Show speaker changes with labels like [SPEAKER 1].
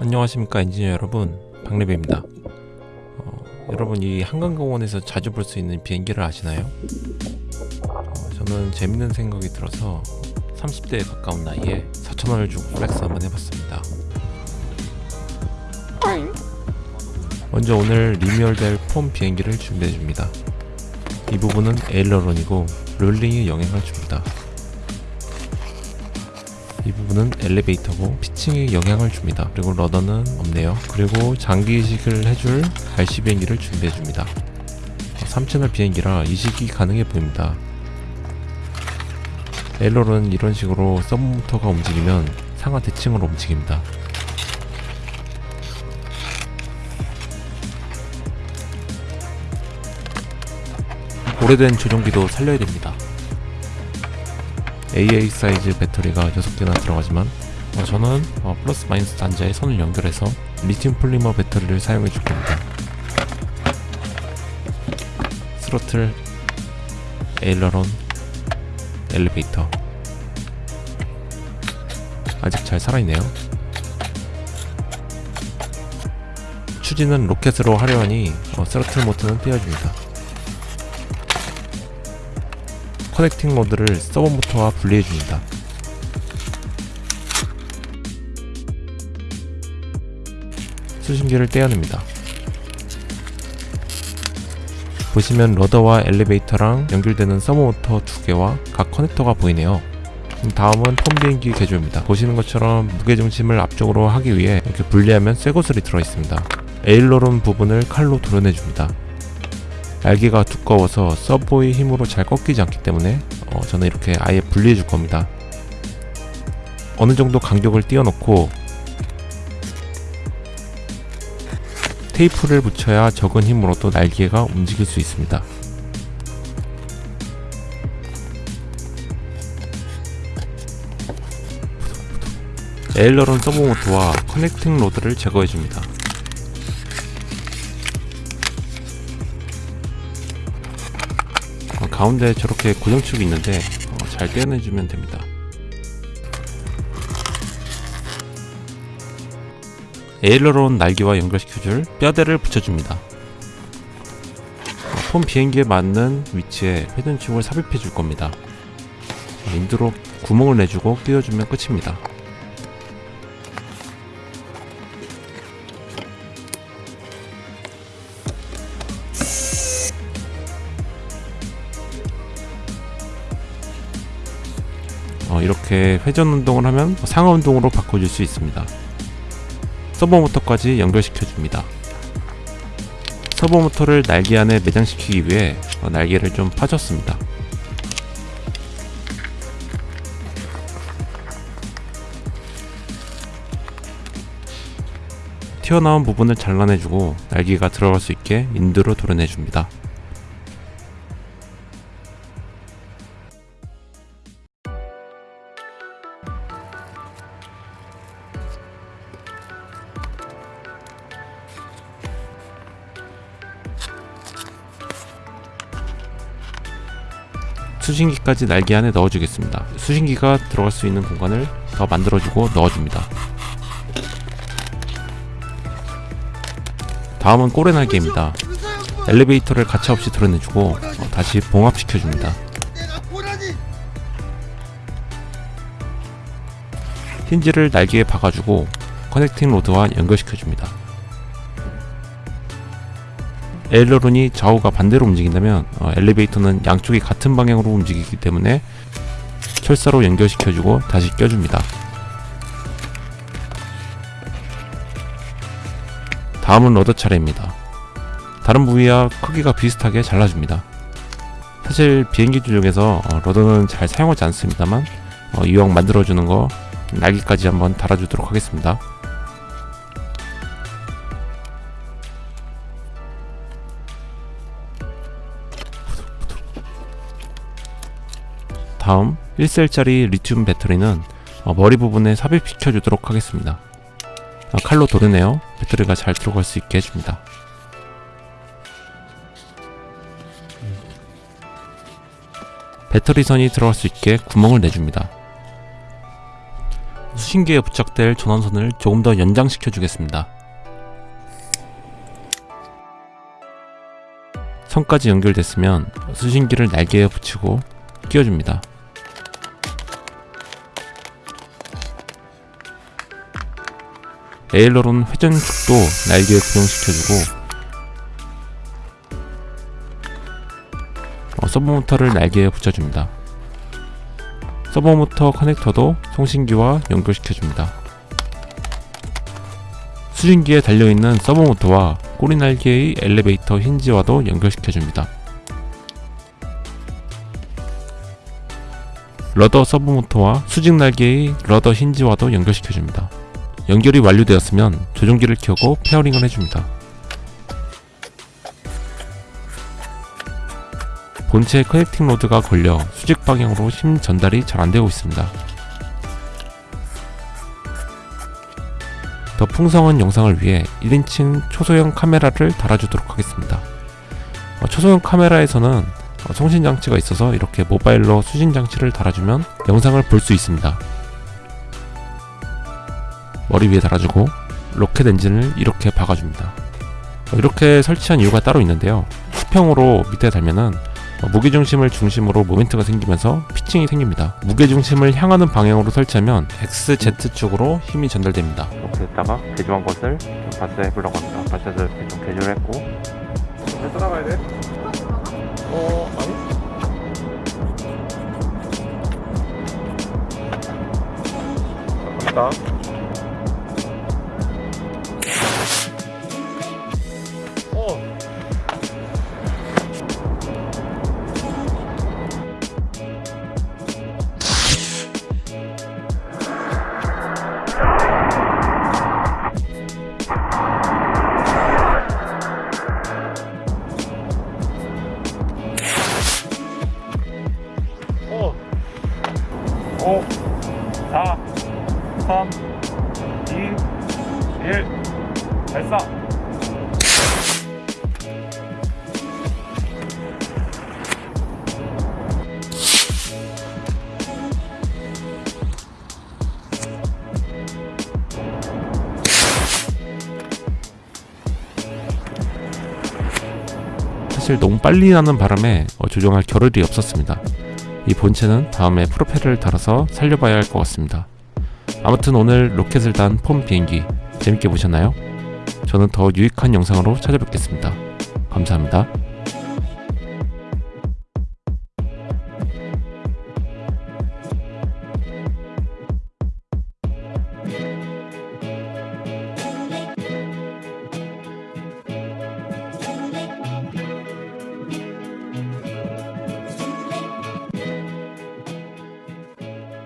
[SPEAKER 1] 안녕하십니까 엔지니어 여러분. 박래배입니다. 어, 여러분 이 한강공원에서 자주 볼 수 있는 비행기를 아시나요? 어, 저는 재밌는 생각이 들어서 30대에 가까운 나이에 4천원을 주고 flex 한번 해봤습니다. 먼저 오늘 리뉴얼될 foam 비행기를 준비해줍니다. 이 부분은 aileron이고 롤링에 영향을 줍니다 이 부분은 엘리베이터고 피칭에 영향을 줍니다. 그리고 러더는 없네요. 그리고 장기 이식을 해줄 갈시 비행기를 준비해줍니다. 3채널 비행기라 이식이 가능해 보입니다. 에일러는 이런 식으로 서브모터가 움직이면 상하 대칭으로 움직입니다. 오래된 조종기도 살려야 됩니다 AA 사이즈 배터리가 6개나 들어가지만 어, 저는 어, 플러스 마이너스 단자에 선을 연결해서 리튬 폴리머 배터리를 사용해 줄 겁니다. throttle aileron 엘리베이터. 아직 잘 살아있네요. 추진은 로켓으로 하려 하니 어, 스로틀 모터는 떼어줍니다 connecting rod를 servo 모터와 분리해줍니다. 수신기를 떼어냅니다. 보시면 rudder와 엘리베이터랑 연결되는 servo 모터 두 개와 각 connector가 보이네요. 다음은 foam 비행기 개조입니다. 보시는 것처럼 무게중심을 앞쪽으로 하기 위해 이렇게 분리하면 쇠구슬이 들어있습니다. aileron 부분을 칼로 도려내줍니다. 날개가 두꺼워서 servo의 힘으로 잘 꺾이지 않기 때문에 어, 저는 이렇게 아예 분리해 줄 겁니다. 어느 정도 간격을 띄워놓고 테이프를 붙여야 적은 힘으로도 날개가 움직일 수 있습니다. aileron servo모터와 connecting rod를 제거해줍니다 가운데 저렇게 고정축이 있는데 어, 잘 떼어내주면 됩니다. 에일러론 날개와 연결시켜줄 뼈대를 붙여줍니다. 어, 폼 비행기에 맞는 위치에 회전축을 삽입해 줄 겁니다. 인두로 구멍을 내주고 끼워주면 끝입니다 어, 이렇게 회전 운동을 하면 상하 운동으로 바꿔줄 수 있습니다. 서버 모터까지 연결시켜 줍니다. 서버 모터를 날개 안에 매장시키기 위해 어, 날개를 좀 파줬습니다. 튀어나온 부분을 잘라내주고 날개가 들어갈 수 있게 인두로 도려내줍니다. 수신기까지 날개 안에 넣어주겠습니다. 수신기가 들어갈 수 있는 공간을 더 만들어주고 넣어줍니다. 다음은 꼬레 날개입니다. 엘리베이터를 가차없이 드러내주고 어, 다시 봉합시켜줍니다. 힌지를 날개에 박아주고 커넥팅 로드와 연결시켜줍니다. 에일러론이 좌우가 반대로 움직인다면 어, 엘리베이터는 양쪽이 같은 방향으로 움직이기 때문에 철사로 연결시켜주고 다시 껴줍니다. 다음은 러더 차례입니다. 다른 부위와 크기가 비슷하게 잘라줍니다. 사실 비행기 중에서 어, 러더는 잘 사용하지 않습니다만 어, 이왕 만들어주는 거 날개까지 한번 달아주도록 하겠습니다. 다음 1셀짜리 리튬 배터리는 어, 머리 부분에 삽입시켜 주도록 하겠습니다 어, 칼로 도르네요 배터리가 잘 들어갈 수 있게 해줍니다 배터리 선이 들어갈 수 있게 구멍을 내줍니다 수신기에 부착될 전원선을 조금 더 연장시켜 주겠습니다. 선까지 연결됐으면 수신기를 날개에 붙이고 끼워줍니다. 에일러론 회전축도 날개에 고정시켜주고 어, 서브모터를 날개에 붙여줍니다. 서버모터 커넥터도 송신기와 연결시켜줍니다. 수신기에 달려있는 servo모터와 꼬리날개의 엘리베이터 힌지와도 연결시켜줍니다. rudder servo모터와 수직날개의 rudder 힌지와도 연결시켜줍니다. 연결이 완료되었으면 조종기를 켜고 pairing을 해줍니다. 본체 connecting rod가 걸려 수직 방향으로 힘 전달이 잘 안되고 있습니다. 더 풍성한 영상을 위해 1인칭 초소형 카메라를 달아주도록 하겠습니다. 어, 초소형 카메라에서는 어, 송신장치가 있어서 이렇게 모바일로 수신장치를 달아주면 영상을 볼 수 있습니다. 머리 위에 달아주고 로켓 엔진을 이렇게 박아줍니다. 어, 이렇게 설치한 이유가 따로 있는데요. 수평으로 밑에 달면은 어, 무게중심을 중심으로 모멘트가 생기면서 피칭이 생깁니다. 무게중심을 향하는 방향으로 설치하면 XZ 쪽으로 힘이 전달됩니다. 이렇게 했다가 개조한 것을 발사 해 보려고 합니다. 발사해서 이렇게 좀 개조를 했고
[SPEAKER 2] 잘 따라가야 돼? 어, 아니? 갑니다. 5, 4, 3, 2, 1. 발사.
[SPEAKER 1] 사실 너무 빨리 나는 바람에 어, 조정할 겨를이 없었습니다. 이 본체는 다음에 프로펠러를 달아서 살려봐야 할 것 같습니다. 아무튼 오늘 로켓을 단 폼 비행기 재밌게 보셨나요? 저는 더 유익한 영상으로 찾아뵙겠습니다. 감사합니다.